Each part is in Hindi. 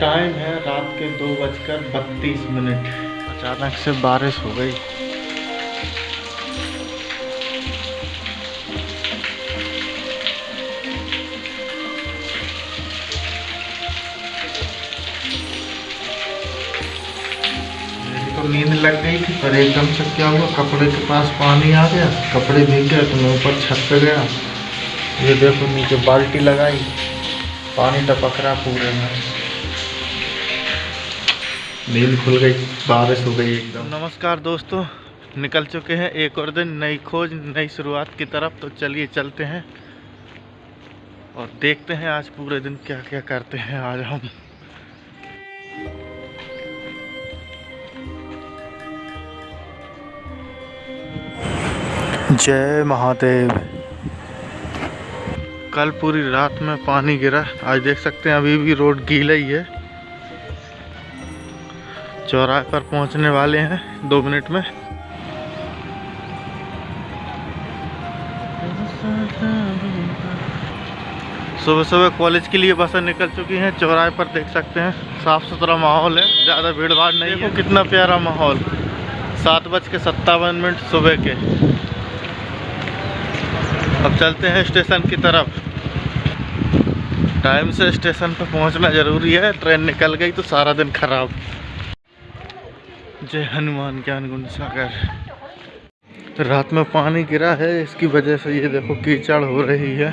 टाइम है रात के दो बजकर बत्तीस मिनट। अचानक से बारिश हो गई। तो नींद लग गई थी पर एकदम से क्या हुआ? कपड़े के पास पानी आ गया कपड़े भीग गए तो मैं ऊपर छत पे गया। ये देखो नीचे बाल्टी लगाई पानी टपक रहा पूरे में। नींद खुल गई बारिश हो गई एकदम। नमस्कार दोस्तों निकल चुके हैं एक और दिन नई खोज नई शुरुआत की तरफ़। तो चलिए चलते हैं और देखते हैं आज पूरे दिन क्या क्या करते हैं आज हम। जय महादेव। कल पूरी रात में पानी गिरा आज देख सकते हैं अभी भी रोड गीला ही है। चौराहे पर पहुँचने वाले हैं दो मिनट में। सुबह सुबह कॉलेज के लिए बसें निकल चुकी हैं, चौराहे पर देख सकते हैं, साफ़ सुथरा माहौल है, ज़्यादा भीड़ भाड़ नहीं है। कितना प्यारा माहौल। सात बज के सत्तावन मिनट सुबह के। अब चलते हैं स्टेशन की तरफ़। टाइम से स्टेशन पर पहुँचना ज़रूरी है, ट्रेन निकल गई तो सारा दिन खराब। जय हनुमान ज्ञान गुण सागर। रात में पानी गिरा है, इसकी वजह से ये देखो कीचड़ हो रही है।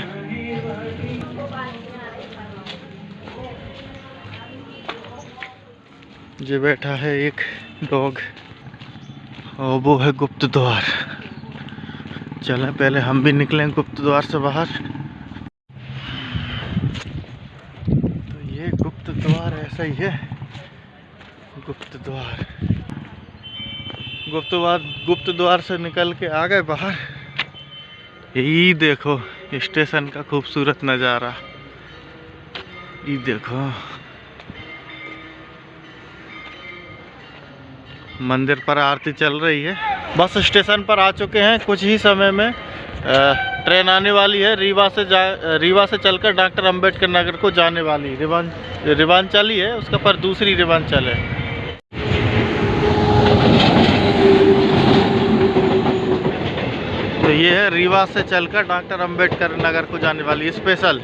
ये बैठा है एक डॉग, और वो है गुप्त द्वार। चलें, पहले हम भी निकलें गुप्त द्वार से बाहर। तो ये गुप्त द्वार ऐसा ही है, गुप्त द्वार। गुप्त द्वार गुप्त द्वार से निकल के आ गए बाहर। यही देखो स्टेशन का खूबसूरत नज़ारा। ये देखो। मंदिर पर आरती चल रही है। बस स्टेशन पर आ चुके हैं। कुछ ही समय में ट्रेन आने वाली है। रीवा से जा, रीवा से चलकर डॉक्टर अंबेडकर नगर को जाने वाली। रिवान रिवांचली है, उसका पर दूसरी रिवांचल है। तो ये है रीवा से चलकर डॉक्टर अंबेडकर नगर को जाने वाली स्पेशल।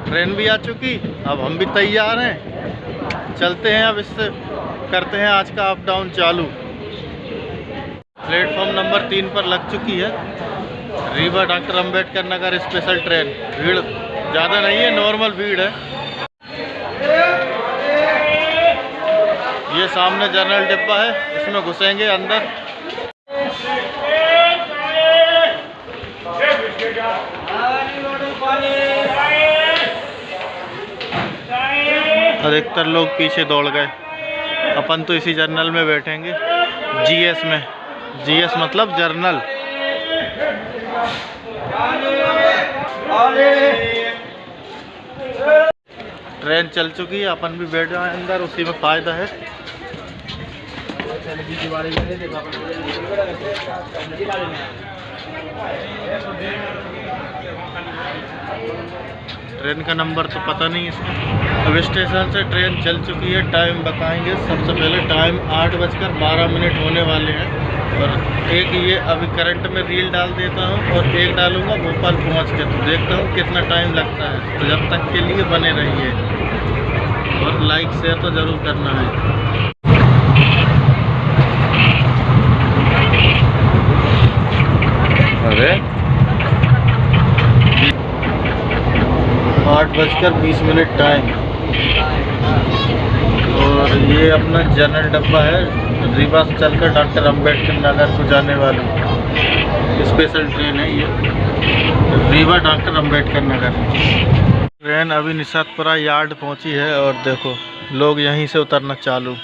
ट्रेन भी आ चुकी, अब हम भी तैयार हैं। चलते हैं अब इससे, करते हैं आज का अप डाउन चालू। प्लेटफॉर्म नंबर तीन पर लग चुकी है, Rewa doctor Ambedkar Nagar special train. भीड़ ज़्यादा नहीं है, नॉर्मल भीड़ है। ये सामने जनरल डिब्बा है, इसमें घुसेंगे अंदर। अधिकतर लोग पीछे दौड़ गए। अपन तो इसी जर्नल में बैठेंगे। जीएस में। जीएस मतलब जर्नल ट्रेन चल चुकी है, अपन भी बैठ जाए अंदर, उसी में फ़ायदा है। ट्रेन का नंबर तो पता नहीं इसका। अब स्टेशन से ट्रेन चल चुकी है टाइम बताएँगे। सबसे पहले टाइम आठ बजकर बारह मिनट होने वाले हैं। और एक ये अभी करंट में रील डाल देता हूँ और एक डालूँगा भोपाल पहुँच के। तो देखता हूँ कितना टाइम लगता है। तो जब तक के लिए बने रहिए। और लाइक शेयर तो ज़रूर करना है अरे आठ बजकर बीस मिनट टाइम और ये अपना जनरल डब्बा है रीवा से चलकर डॉक्टर अंबेडकर नगर को जाने वाली। स्पेशल ट्रेन है ये। रीवा डॉक्टर अंबेडकर नगर। ट्रेन अभी निशातपुरा यार्ड पहुँची है और देखो, लोग यहीं से उतरना चालू।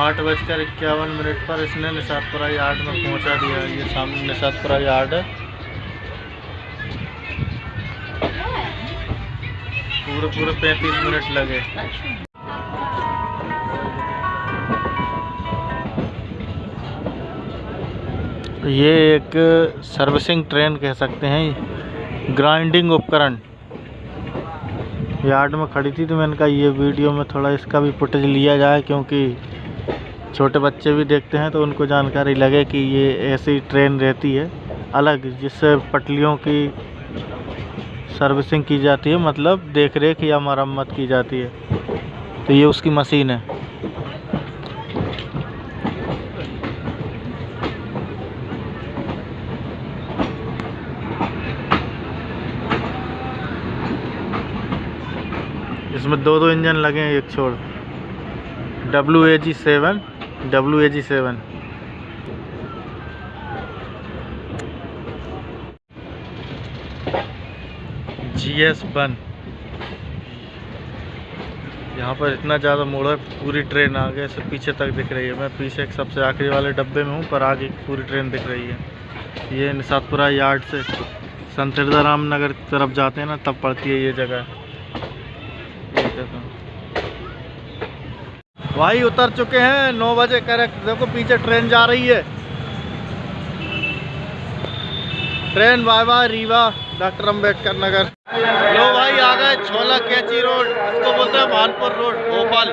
आठ बजकर इक्यावन मिनट पर इसने निषादपुरा यार्ड में पहुँचा दिया। ये सामने निषादपुरा यार्ड। है पूरे पूरे पैंतीस मिनट लगे। ये एक सर्विसिंग ट्रेन कह सकते हैं। ग्राइंडिंग उपकरण। यार्ड में खड़ी थी तो मैंने कहा, ये वीडियो में थोड़ा इसका भी फुटेज लिया जाए क्योंकि छोटे बच्चे भी देखते हैं तो उनको जानकारी लगे कि ये ऐसी ट्रेन रहती है, अलग, जिससे पटलियों की सर्विसिंग की जाती है मतलब देख रेख या मरम्मत की जाती है। तो ये उसकी मशीन है। इसमें दो दो इंजन लगे हैं, एक छोड़। W A G seven W A G seven G S one यहाँ पर इतना ज़्यादा मोड़ है, पूरी ट्रेन आगे से पीछे तक दिख रही है। मैं पीछे एक सबसे आखिरी वाले डब्बे में हूँ, पर आगे पूरी ट्रेन दिख रही है। ये निषादपुरा यार्ड से संत हृदयराम नगर की तरफ़ जाते हैं ना, तब पड़ती है ये जगह। ये देखो। भाई उतर चुके हैं, नौ बजे करेक्ट देखो, पीछे ट्रेन जा रही है। Train bye bye Rewa doctor Ambedkar Nagar लो भाई, आ गए, छोला कैची रोड इसको बोलते हैं भानपुर रोड, भोपाल।